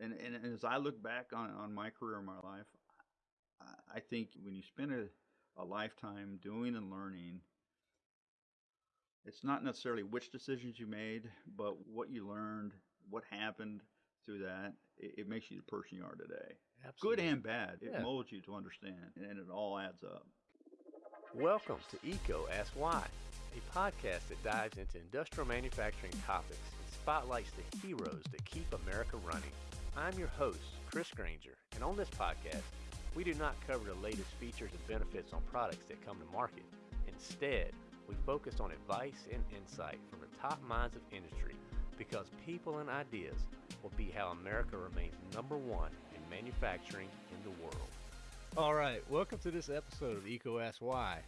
And, and, as I look back on, on my career and my life, I, I think when you spend a, a lifetime doing and learning, it's not necessarily which decisions you made, but what you learned, what happened through that. It, it makes you the person you are today. Absolutely. Good and bad. It Yeah. molds you to understand, and it all adds up. Welcome to EECO Ask Why, a podcast that dives into industrial manufacturing topics and spotlights the heroes that keep America running. I'm your host, Chris Granger, and on this podcast, we do not cover the latest features and benefits on products that come to market. Instead, we focus on advice and insight from the top minds of industry because people and ideas will be how America remains number one in manufacturing in the world. All right, welcome to this episode of EECO Ask Why.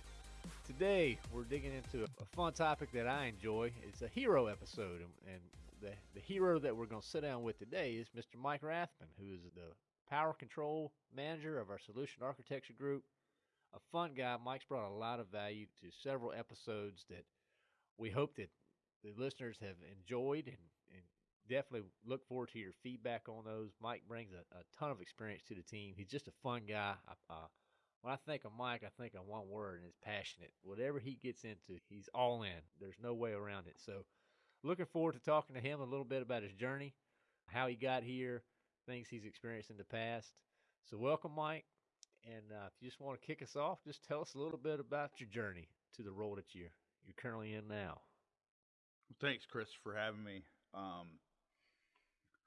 Today, we're digging into a fun topic that I enjoy. It's a hero episode, and, and the, the hero that we're going to sit down with today is Mr. Mike Rathman, who is the power control manager of our solution architecture group. A fun guy. Mike's brought a lot of value to several episodes that we hope that the listeners have enjoyed and, and definitely look forward to your feedback on those. Mike brings a, a ton of experience to the team. He's just a fun guy. I- Uh, when I think of Mike, I think of one word, and it's passionate. Whatever he gets into, he's all in. There's no way around it. So, looking forward to talking to him a little bit about his journey, how he got here, things he's experienced in the past. So, welcome, Mike. And uh, if you just want to kick us off, just tell us a little bit about your journey to the role that you're you're currently in now. Thanks, Chris, for having me. Um,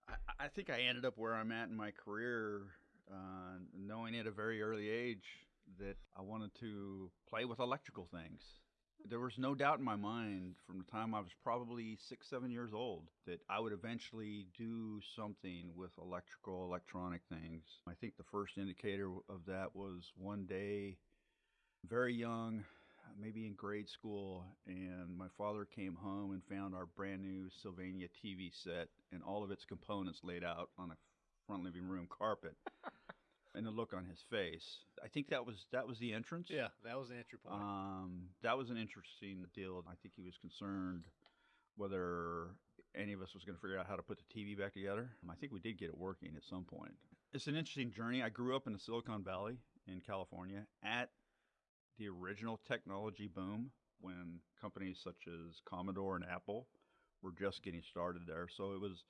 I, I think I ended up where I'm at in my career, uh, knowing at a very early age that I wanted to play with electrical things. There was no doubt in my mind from the time I was probably six, seven years old that I would eventually do something with electrical, electronic things. I think the first indicator of that was one day, very young, maybe in grade school, and my father came home and found our brand new Sylvania TV set and all of its components laid out on a front living room carpet. and the look on his face. I think that was that was the entrance. Yeah, that was the entry Um, that was an interesting deal. I think he was concerned whether any of us was going to figure out how to put the TV back together. I think we did get it working at some point. It's an interesting journey. I grew up in the Silicon Valley in California at the original technology boom when companies such as Commodore and Apple were just getting started there. So it was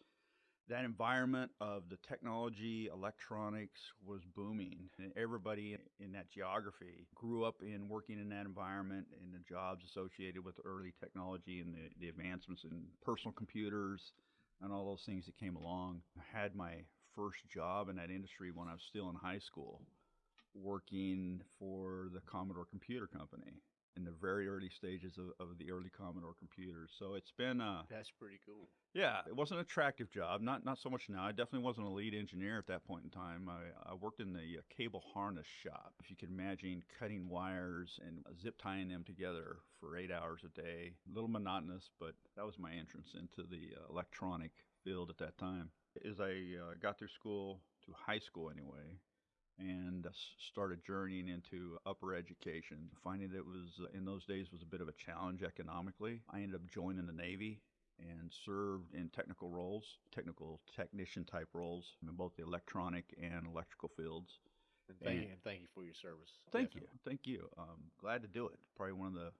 that environment of the technology, electronics was booming. And everybody in that geography grew up in working in that environment and the jobs associated with early technology and the, the advancements in personal computers and all those things that came along. I had my first job in that industry when I was still in high school, working for the Commodore Computer Company in the very early stages of, of the early Commodore computers. So it's been uh, That's pretty cool. yeah, it wasn't an attractive job. Not not so much now. I definitely wasn't a lead engineer at that point in time. I, I worked in the uh, cable harness shop. If you can imagine cutting wires and zip tying them together for eight hours a day, a little monotonous, but that was my entrance into the uh, electronic field at that time. As I uh, got through school to high school anyway, and uh, started journeying into upper education, finding that it was uh, in those days was a bit of a challenge economically. I ended up joining the Navy and served in technical roles, technical technician type roles in both the electronic and electrical fields. And thank, And- you, and thank you for your service. Thank Definitely. you, thank you. Um, glad to do it. Probably one of the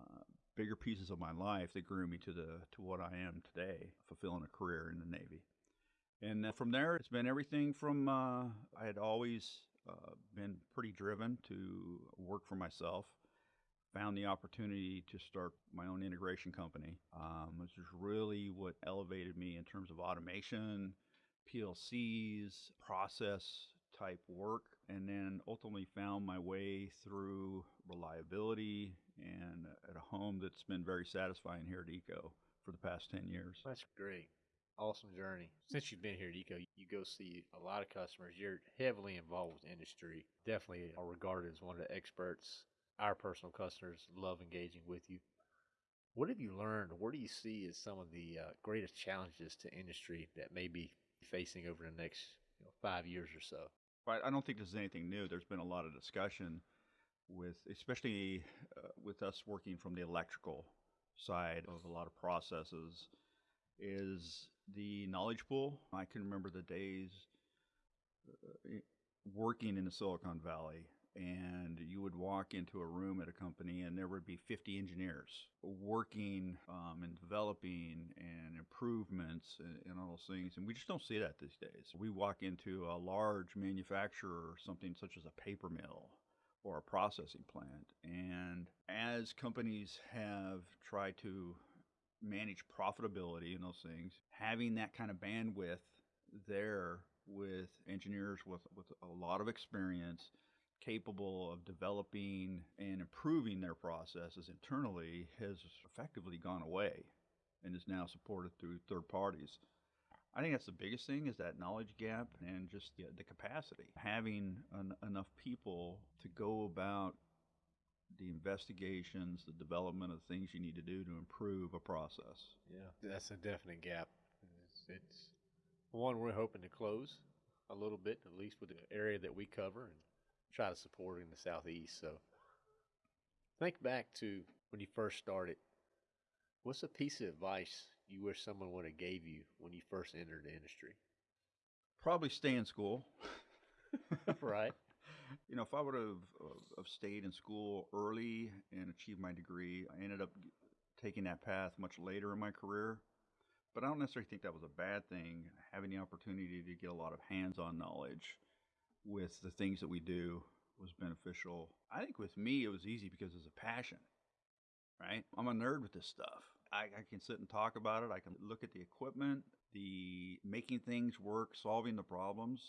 uh, bigger pieces of my life that grew me to the to what I am today, fulfilling a career in the Navy. And from there, it's been everything from uh, I had always uh, been pretty driven to work for myself. Found the opportunity to start my own integration company, um, which is really what elevated me in terms of automation, PLCs, process type work, and then ultimately found my way through reliability and at a home that's been very satisfying here at EECO for the past 10 years. That's great. Awesome journey. Since you've been here at EECO, you go see a lot of customers. You're heavily involved with industry. Definitely are regarded as one of the experts. Our personal customers love engaging with you. What have you learned? Where do you see as some of the uh, greatest challenges to industry that may be facing over the next you know, five years or so? Right. I don't think this is anything new. There's been a lot of discussion with, especially uh, with us working from the electrical side of a lot of processes. Is the knowledge pool. I can remember the days uh, working in the Silicon Valley and you would walk into a room at a company and there would be 50 engineers working um, and developing and improvements and, and, all those things and we just don't see that these days we walk into a large manufacturer something such as a paper mill or a processing plant and as companies have tried to manage profitability and those things having that kind of bandwidth there with engineers with, with a lot of experience capable of developing and improving their processes internally has effectively gone away and is now supported through third parties. I think that's the biggest thing is that knowledge gap and just the, the capacity. Having an, enough people to go about the investigations, the development of things you need to do to improve a process. Yeah, that's a definite gap. It's, it's one we're hoping to close a little bit, at least with the area that we cover, and try to support in the southeast. So think back to when you first started. What's a piece of advice you wish someone would have gave you when you first entered the industry? Probably stay in school. right. You know, if I would have, have stayed in school early and achieved my degree, I ended up taking that path much later in my career. But I don't necessarily think that was a bad thing, having the opportunity to get a lot of hands on knowledge with the things that we do was beneficial. I think with me, it was easy because it's a passion, right? I'm a nerd with this stuff. I, I, can sit and talk about it. I can look at the equipment, the making things work, solving the problems.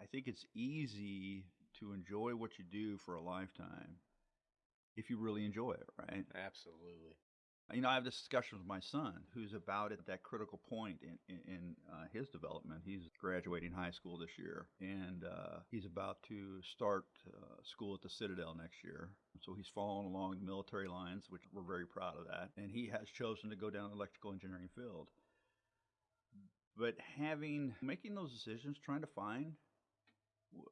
I think it's easy to enjoy what you do for a lifetime if you really enjoy it, right? Absolutely. You know, I have this discussion with my son, who's about at that critical point in, in, in uh, his development. He's graduating high school this year, and uh, he's about to start uh, school at the Citadel next year. So he's following along the military lines, which we're very proud of that. And he has chosen to go down the electrical engineering field. But having making those decisions, trying to find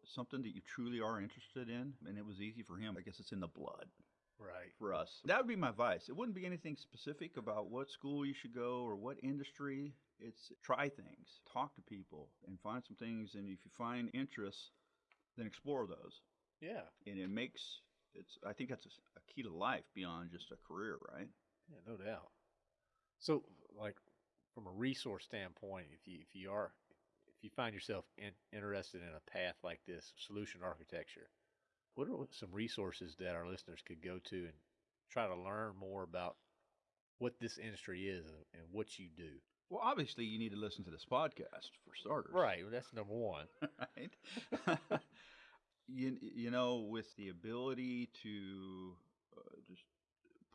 something that you truly are interested in, and it was easy for him. I guess it's in the blood right. for us. That would be my advice. It wouldn't be anything specific about what school you should go or what industry. It's try things. Talk to people and find some things and if you find interests then explore those. Yeah. And it makes it's i think that's a, key to life beyond just a career right? Yeah no doubt. So like from a resource standpoint if you if you are you find yourself in, interested in a path like this solution architecture what are some resources that our listeners could go to and try to learn more about what this industry is and what you do? Well, obviously, you need to listen to this podcast for starters. Right. Well, that's number one. right. you, you know, with the ability to uh, just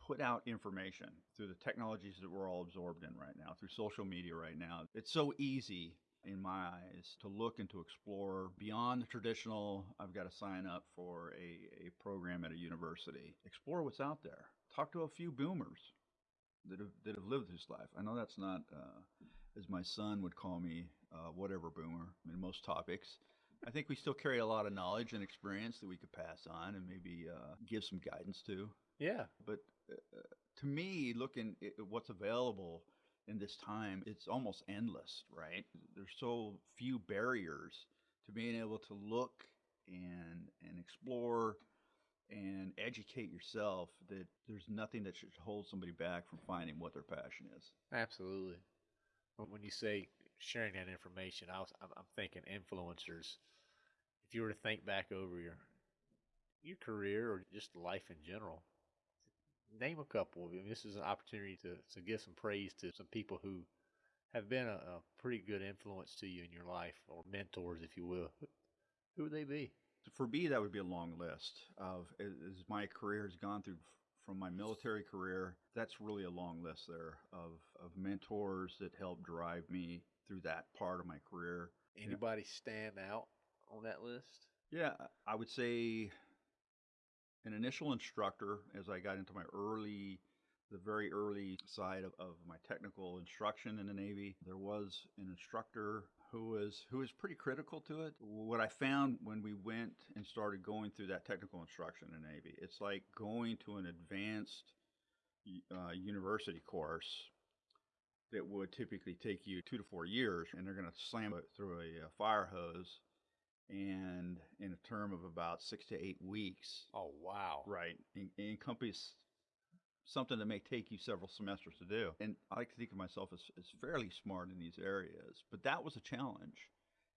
put out information through the technologies that we're all absorbed in right now, through social media right now, it's so easy in my eyes, to look and to explore beyond the traditional, I've got to sign up for a, a program at a university. Explore what's out there. Talk to a few boomers that have, that have lived this life. I know that's not, uh, as my son would call me, uh, whatever boomer in most topics. I think we still carry a lot of knowledge and experience that we could pass on and maybe uh, give some guidance to. Yeah. But uh, to me, looking at what's available in this time, it's almost endless, right? There's so few barriers to being able to look and and explore and educate yourself that there's nothing that should hold somebody back from finding what their passion is. Absolutely. When you say sharing that information, I was, I'm thinking influencers. If you were to think back over your your career or just life in general, name a couple. I mean, this is an opportunity to, to give some praise to some people who have been a, a pretty good influence to you in your life or mentors, if you will. Who would they be? For me, that would be a long list of as my career has gone through from my military career. That's really a long list there of, of mentors that helped drive me through that part of my career. Anybody stand out on that list? Yeah, I would say an initial instructor as I got into my early, the very early side of, of my technical instruction in the Navy. There was an instructor who was who was pretty critical to it. What I found when we went and started going through that technical instruction in the Navy, it's like going to an advanced uh, university course that would typically take you two to four years, and they're going to slam it through a, uh, fire hose, and in a term of about six to eight weeks, Oh wow. right, en- encompass something that may take you several semesters to do. And I like to think of myself as, as fairly smart in these areas, but that was a challenge.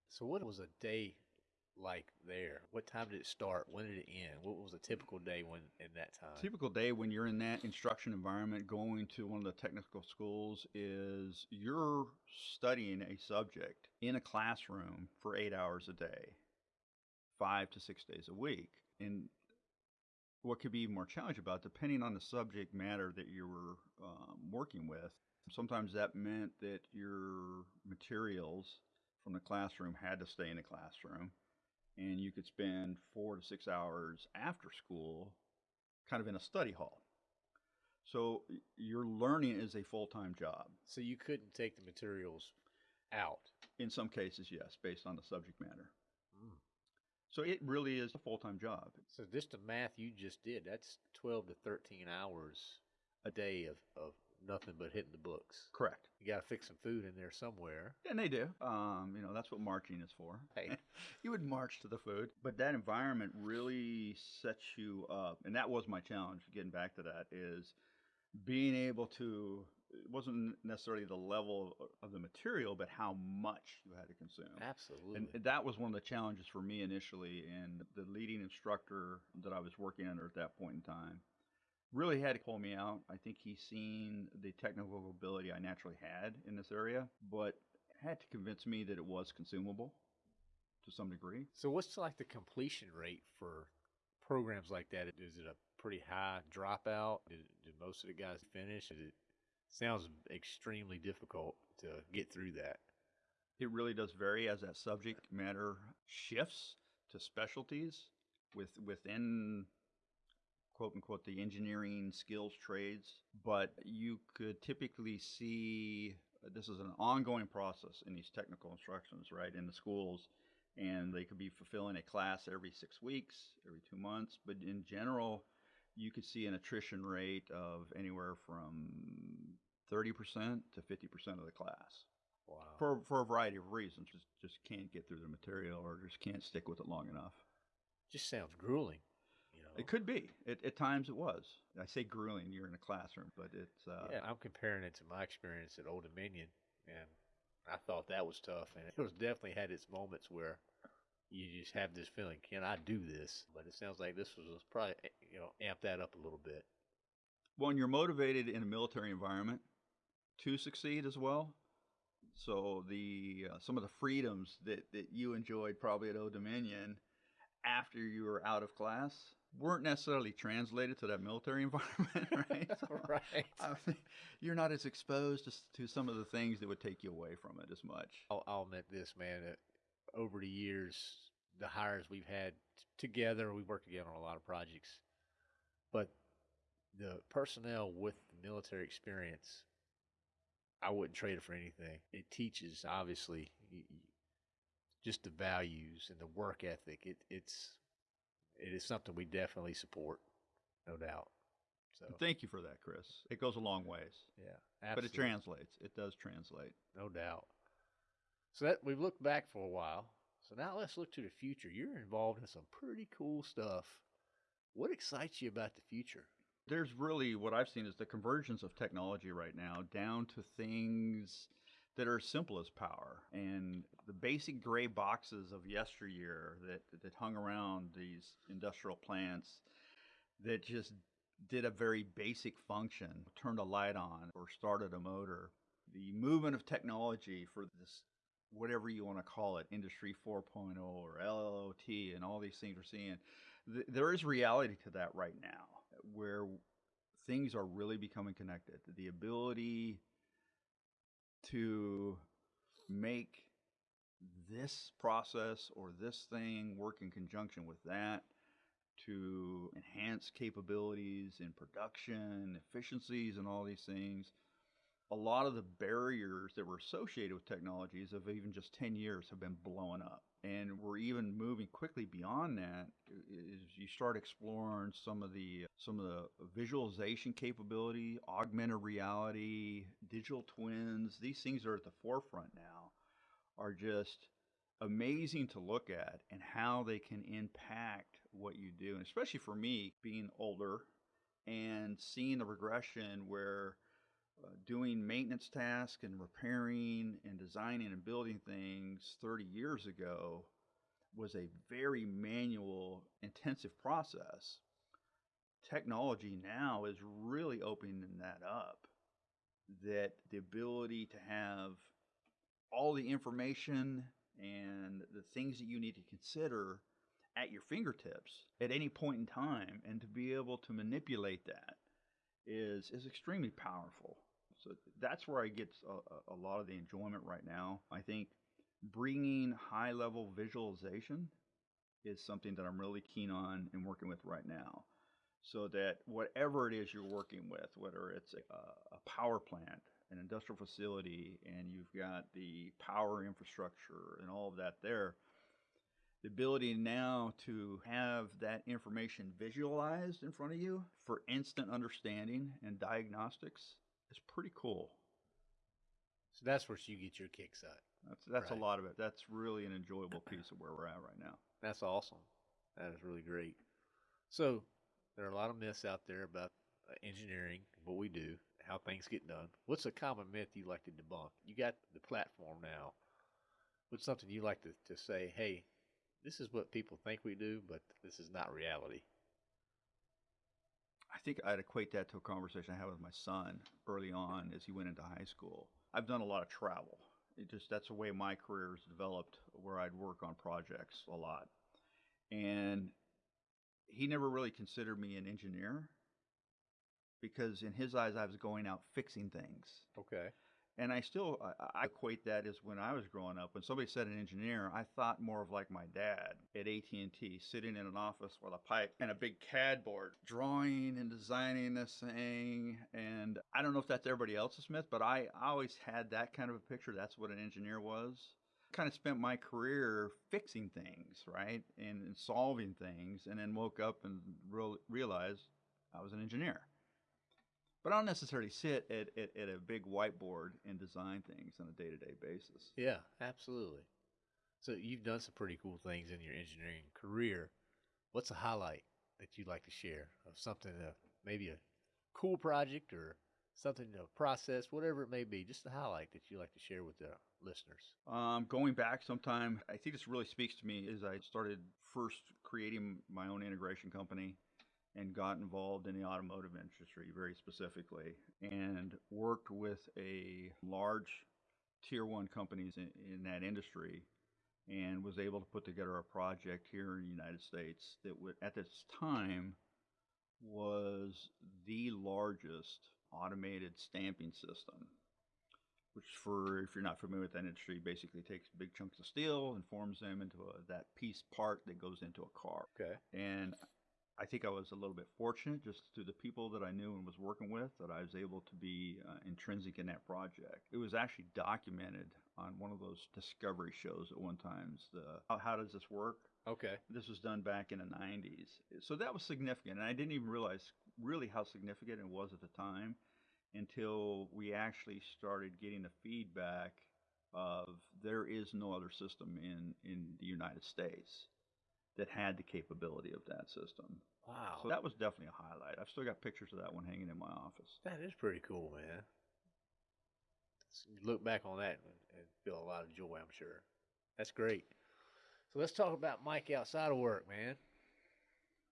So what was a day like there? What time did it start? When did it end? What was a typical day when in that time? typical day when you're in that instruction environment going to one of the technical schools is you're studying a subject in a classroom for eight hours a day five to six days a week and what could be even more challenging about depending on the subject matter that you were um, working with sometimes that meant that your materials from the classroom had to stay in the classroom and you could spend four to six hours after school kind of in a study hall. So your learning is a full time job. So you couldn't take the materials out. In some cases, yes, based on the subject matter. So it really is a full time job. So just the math you just did, that's 12 to 13 hours a day of, of nothing but hitting the books. Correct. You got to fix some food in there somewhere. And they do. Um, you know, that's what marching is for. Hey. you would march to the food. But that environment really sets you up. And that was my challenge, getting back to that, is being able to, it wasn't necessarily the level of, of the material, but how much you had to consume. Absolutely. And and that was one of the challenges for me initially. And the leading instructor that I was working under at that point in time really had to pull me out. I think he's seen the technical ability I naturally had in this area, but had to convince me that it was consumable to some degree. so what's like the completion rate for programs like that? Is it a pretty high dropout? Did, did most of the guys finish? Is it sounds extremely difficult to get through that. It really does vary as that subject matter shifts to specialties with within quote unquote the engineering skills trades, but you could typically see this is an ongoing process in these technical instructions, right, in the schools, and they could be fulfilling a class every six weeks, every two months, but in general, you could see an attrition rate of anywhere from 30% to 50% of the class Wow. for for a variety of reasons. Just just can't get through the material or just can't stick with it long enough. just sounds grueling. You know. It could be. It, at times it was. I say grueling. You're in a classroom, but it's uh, yeah, I'm comparing it to my experience at Old Dominion, and I thought that was tough, and it was definitely had its moments where you just have this feeling, can I do this? But it sounds like this was probably eh, you know amp that up a little bit. when you're motivated in a military environment to succeed as well. So the uh, some of the freedoms that, that you enjoyed probably at Old Dominion after you were out of class weren't necessarily translated to that military environment, right? So, right. I mean, you're not as exposed to, to some of the things that would take you away from it as much. I'll, I'll admit this, man. Over the years, the hires we've had t- together, we've worked together on a lot of projects, but the personnel with the military experience, I wouldn't trade it for anything. It teaches, obviously, just the values and the work ethic. It, it's it is something we definitely support, no doubt. So Thank you for that, Chris. It goes a long ways, yeah, absolutely. but it translates. It does translate. no doubt. So that we've looked back for a while. So now let's look to the future. You're involved in some pretty cool stuff. What excites you about the future? There's really what I've seen is the convergence of technology right now down to things that are as simple as power and the basic gray boxes of yesteryear that that hung around these industrial plants that just did a very basic function, turned a light on or started a motor. The movement of technology for this whatever you want to call it, industry 4.0 or IIoT and all these things we're seeing, th- there is reality to that right now where things are really becoming connected. The ability to make this process or this thing work in conjunction with that to enhance capabilities in production, efficiencies, and all these things. A lot of the barriers that were associated with technologies of even just 10 years have been blowing up. And we're even moving quickly beyond that as you start exploring some of the some of the visualization capability, augmented reality, digital twins. These things are at the forefront now. Are just amazing to look at and how they can impact what you do. And especially for me being older and seeing the regression where uh, doing maintenance tasks and repairing and designing and building things 30 years ago was a very manual, intensive process. Technology now is really opening that up. That the ability to have all the information and the things that you need to consider at your fingertips at any point in time and to be able to manipulate that is is extremely powerful so that's where I get a, a lot of the enjoyment right now. I think bringing high level visualization is something that I'm really keen on and working with right now. So that whatever it is you're working with, whether it's a, a power plant, an industrial facility, and you've got the power infrastructure and all of that there, the ability now to have that information visualized in front of you for instant understanding and diagnostics is pretty cool. So that's where you get your kicks at. That's that's right. a lot of it. That's really an enjoyable piece of where we're at right now. That's awesome. That is really great. So there are a lot of myths out there about uh, engineering, what we do, how things get done. What's a common myth you like to debunk? You got the platform now. What's something you like to, to say, hey, this is what people think we do, but this is not reality? I think I'd equate that to a conversation I had with my son early on as he went into high school. I've done a lot of travel. It just that's the way my career has developed, where I'd work on projects a lot, and he never really considered me an engineer because in his eyes I was going out fixing things. Okay. And I still I, I, equate that as when I was growing up. When somebody said an engineer, I thought more of like my dad at AT and T, sitting in an office with a pipe and a big CAD board, drawing and designing this thing. And I don't know if that's everybody else's myth, but I, always had that kind of a picture. That's what an engineer was. Kind of spent my career fixing things, right, and, and solving things, and then woke up and real, realized I was an engineer. But I don't necessarily sit at, at, at a big whiteboard and design things on a day to day basis. Yeah, absolutely. So you've done some pretty cool things in your engineering career. What's a highlight that you'd like to share of something, uh, maybe a cool project or something, a process, whatever it may be, just a highlight that you'd like to share with the listeners? Um, going back sometime, I think this really speaks to me as I started first creating my own integration company and got involved in the automotive industry very specifically and worked with a large tier one companies in, in, that industry and was able to put together a project here in the United States that would, at this time was the largest automated stamping system which for if you're not familiar with that industry basically takes big chunks of steel and forms them into a, that piece part that goes into a car. Okay. And I think I was a little bit fortunate just through the people that I knew and was working with that I was able to be uh, intrinsic in that project. It was actually documented on one of those discovery shows at one time. The how, how does this work? Okay. This was done back in the 90s. So that was significant. And I didn't even realize really how significant it was at the time until we actually started getting the feedback of there is no other system in, in the United States that had the capability of that system. Wow. So that was definitely a highlight. I've still got pictures of that one hanging in my office. That is pretty cool, man. Look back on that and feel a lot of joy, I'm sure. That's great. So let's talk about Mike outside of work, man.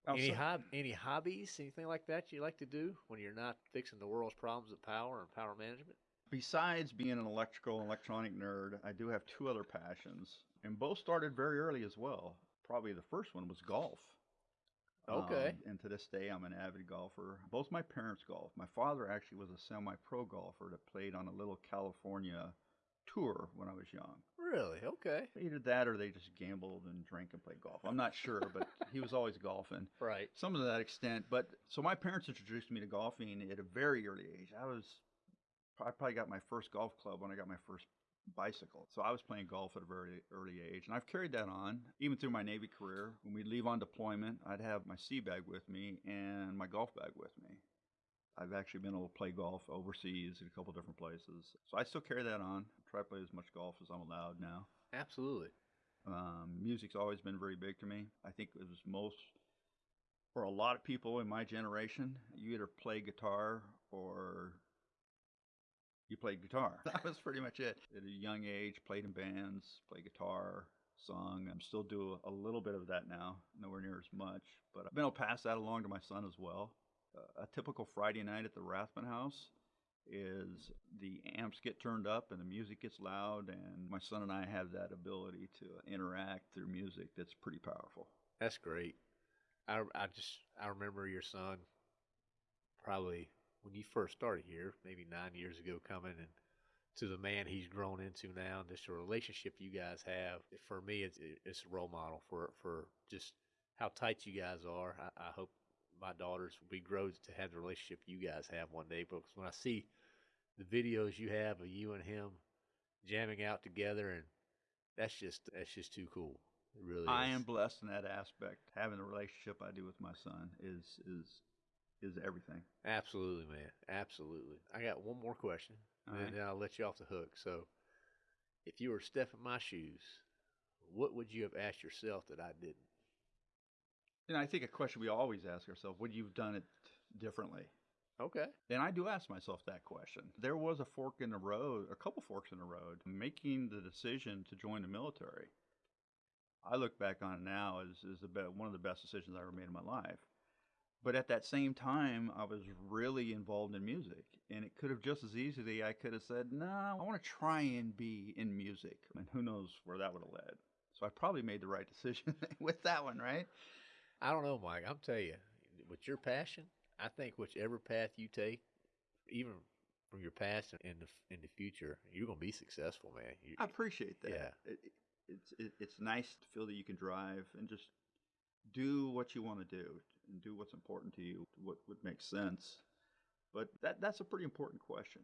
Outside. Any hob- any hobbies, anything like that you like to do when you're not fixing the world's problems of power and power management? Besides being an electrical and electronic nerd, I do have two other passions, and both started very early as well probably the first one was golf. Okay. Um, and to this day, I'm an avid golfer. Both my parents golf. My father actually was a semi-pro golfer that played on a little California tour when I was young. Really? Okay. Either that or they just gambled and drank and played golf. I'm not sure, but he was always golfing. Right. Some of that extent. But so my parents introduced me to golfing at a very early age. I was I probably got my first golf club when I got my first bicycle. So I was playing golf at a very early age. And I've carried that on even through my Navy career. When we'd leave on deployment, I'd have my sea bag with me and my golf bag with me. I've actually been able to play golf overseas in a couple different places. So I still carry that on. I try to play as much golf as I'm allowed now. Absolutely. Um, music's always been very big to me. I think it was most for a lot of people in my generation. You either play guitar or you played guitar. That was pretty much it. At a young age, played in bands, played guitar, sung. I'm still do a little bit of that now, nowhere near as much. But I've been able to pass that along to my son as well. Uh, a typical Friday night at the Rathman House is the amps get turned up and the music gets loud, and my son and I have that ability to interact through music that's pretty powerful. That's great. I, I just I remember your son probably when you first started here, maybe nine years ago, coming and to the man he's grown into now, and just the relationship you guys have. For me, it's it's a role model for for just how tight you guys are. I, I hope my daughters we grow to have the relationship you guys have one day. Because when I see the videos you have of you and him jamming out together, and that's just that's just too cool. It really I is. am blessed in that aspect. Having the relationship I do with my son is is is everything. Absolutely, man. Absolutely. I got one more question, All and right. then I'll let you off the hook. So, if you were Steph in my shoes, what would you have asked yourself that I didn't? And I think a question we always ask ourselves: Would you've done it differently? Okay. And I do ask myself that question. There was a fork in the road, a couple forks in the road, making the decision to join the military. I look back on it now as, as the be- one of the best decisions I ever made in my life. But at that same time, I was really involved in music. And it could have just as easily, I could have said, no, I want to try and be in music. And who knows where that would have led. So I probably made the right decision with that one, right? I don't know, Mike. I'm tell you, with your passion, I think whichever path you take, even from your past and in the in the future, you're gonna be successful, man. You, I appreciate that. Yeah. It, it's it, it's nice to feel that you can drive and just do what you want to do and do what's important to you, what would make sense. But that that's a pretty important question.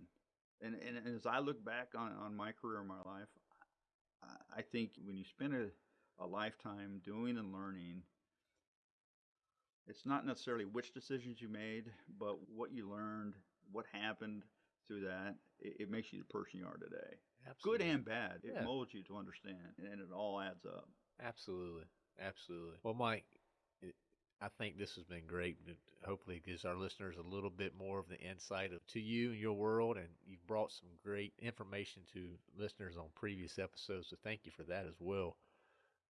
And and, and as I look back on, on my career and my life, I, I think when you spend a, a lifetime doing and learning, it's not necessarily which decisions you made, but what you learned, what happened through that. It, it makes you the person you are today Absolutely. good and bad. It Yeah. molds you to understand, and it all adds up. Absolutely, absolutely. Well, Mike, I think this has been great. It hopefully gives our listeners a little bit more of the insight of, to you and your world, and you've brought some great information to listeners on previous episodes. So thank you for that as well.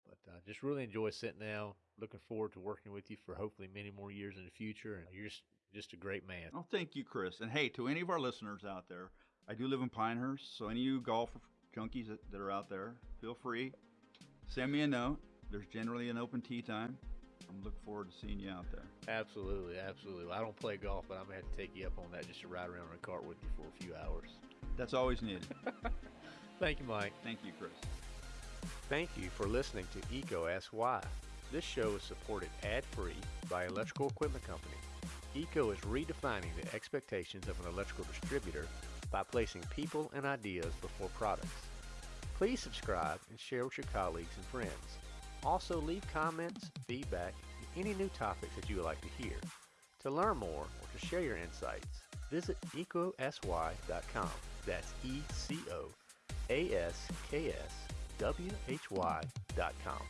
But uh, just really enjoy sitting down. Looking forward to working with you for hopefully many more years in the future. And you're just, just a great man. Oh, thank you, Chris. And hey, to any of our listeners out there, I do live in Pinehurst, so any of you golf junkies that, that are out there, feel free. Send me a note. There's generally an open tee time. I'm looking forward to seeing you out there. Absolutely, absolutely. I don't play golf, but I'm gonna have to take you up on that just to ride around in a cart with you for a few hours. That's always needed. Thank you, Mike. Thank you, Chris. Thank you for listening to EECO Ask Why. This show is supported ad-free by Electrical Equipment Company. EECO is redefining the expectations of an electrical distributor by placing people and ideas before products. Please subscribe and share with your colleagues and friends. Also leave comments, feedback, and any new topics that you would like to hear. To learn more or to share your insights, visit ecosy.com. That's E C O A S K S W H Y dot com.